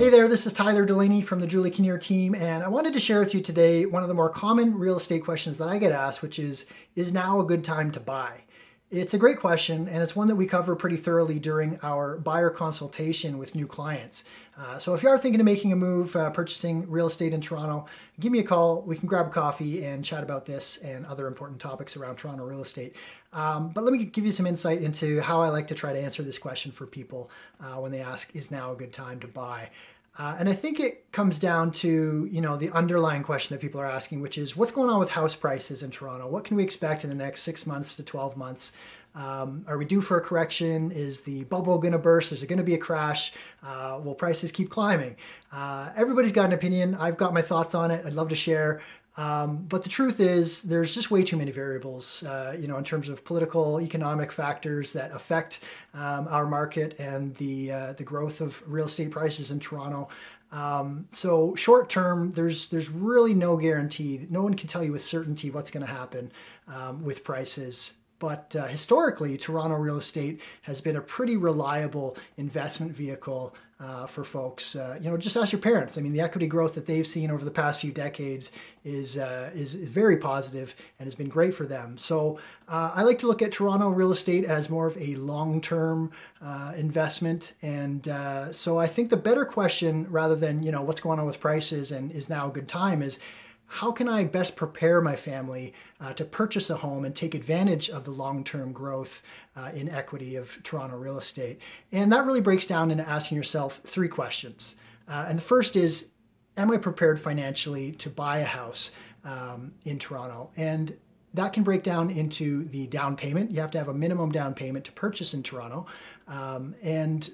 Hey there, this is Tyler Delaney from the Julie Kinnear team, and I wanted to share with you today one of the more common real estate questions that I get asked, which is, is now a good time to buy? It's a great question, and it's one that we cover pretty thoroughly during our buyer consultation with new clients. Uh, so if you are thinking of making a move, uh, purchasing real estate in Toronto, give me a call. We can grab a coffee and chat about this and other important topics around Toronto real estate. Um, but let me give you some insight into how I like to try to answer this question for people uh, when they ask, is now a good time to buy? Uh, and I think it comes down to, you know, the underlying question that people are asking, which is what's going on with house prices in Toronto? What can we expect in the next six months to 12 months? Um, are we due for a correction? Is the bubble going to burst? Is it going to be a crash? Uh, will prices keep climbing? Uh, everybody's got an opinion. I've got my thoughts on it. I'd love to share. Um, but the truth is, there's just way too many variables, uh, you know, in terms of political, economic factors that affect um, our market and the uh, the growth of real estate prices in Toronto. Um, so short term, there's there's really no guarantee. No one can tell you with certainty what's going to happen um, with prices. But uh, historically, Toronto real estate has been a pretty reliable investment vehicle uh, for folks. Uh, you know, just ask your parents. I mean, the equity growth that they've seen over the past few decades is uh, is, very positive and has been great for them. So uh, I like to look at Toronto real estate as more of a long-term uh, investment. And so I think the better question, rather than you know what's going on with prices and is now a good time, is how can I best prepare my family uh, to purchase a home and take advantage of the long-term growth uh, in equity of Toronto real estate? And that really breaks down into asking yourself three questions. Uh, and the first is, am I prepared financially to buy a house um, in Toronto? And that can break down into the down payment. You have to have a minimum down payment to purchase in Toronto. Um, and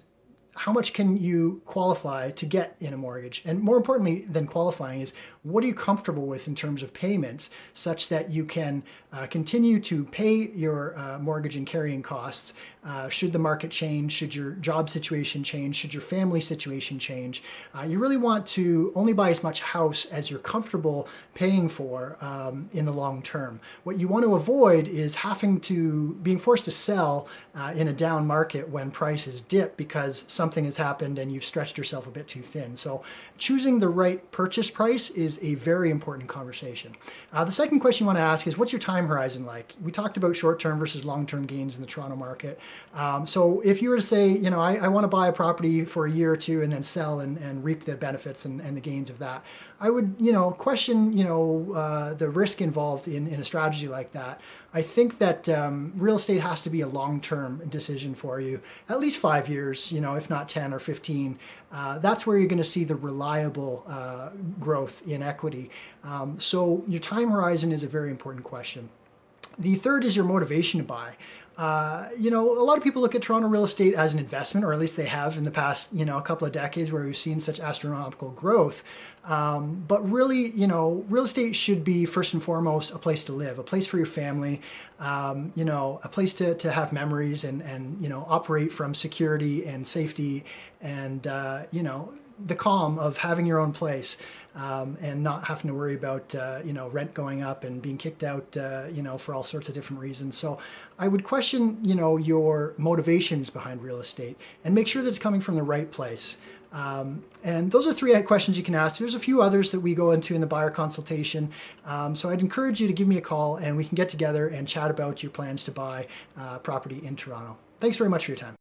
how much can you qualify to get in a mortgage? And more importantly than qualifying is what are you comfortable with in terms of payments such that you can uh, continue to pay your uh, mortgage and carrying costs uh, should the market change, should your job situation change, should your family situation change. Uh, you really want to only buy as much house as you're comfortable paying for um, in the long term. What you want to avoid is having to, being forced to sell uh, in a down market when prices dip because some something has happened and you've stretched yourself a bit too thin. So choosing the right purchase price is a very important conversation. Uh, the second question you want to ask is what's your time horizon like? We talked about short-term versus long-term gains in the Toronto market. Um, so if you were to say, you know, I, I, want to buy a property for a year or two and then sell and, and reap the benefits and, and the gains of that, I would, you know, question, you know, uh, the risk involved in, in a strategy like that. I think that um, real estate has to be a long-term decision for you, at least five years, you know, if not 10 or 15. Uh, that's where you're going to see the reliable uh, growth in equity. Um, so your time horizon is a very important question. The third is your motivation to buy. Uh, you know, a lot of people look at Toronto real estate as an investment, or at least they have in the past, you know, a couple of decades where we've seen such astronomical growth. Um, but really, you know, real estate should be first and foremost a place to live, a place for your family, um, you know, a place to, to have memories and, and, you know, operate from security and safety and, uh, you know, the calm of having your own place um, and not having to worry about uh, you know rent going up and being kicked out uh, you know for all sorts of different reasons. So I would question you know your motivations behind real estate and make sure that it's coming from the right place. Um, and those are three questions you can ask. There's a few others that we go into in the buyer consultation. Um, so I'd encourage you to give me a call and we can get together and chat about your plans to buy uh, property in Toronto. Thanks very much for your time.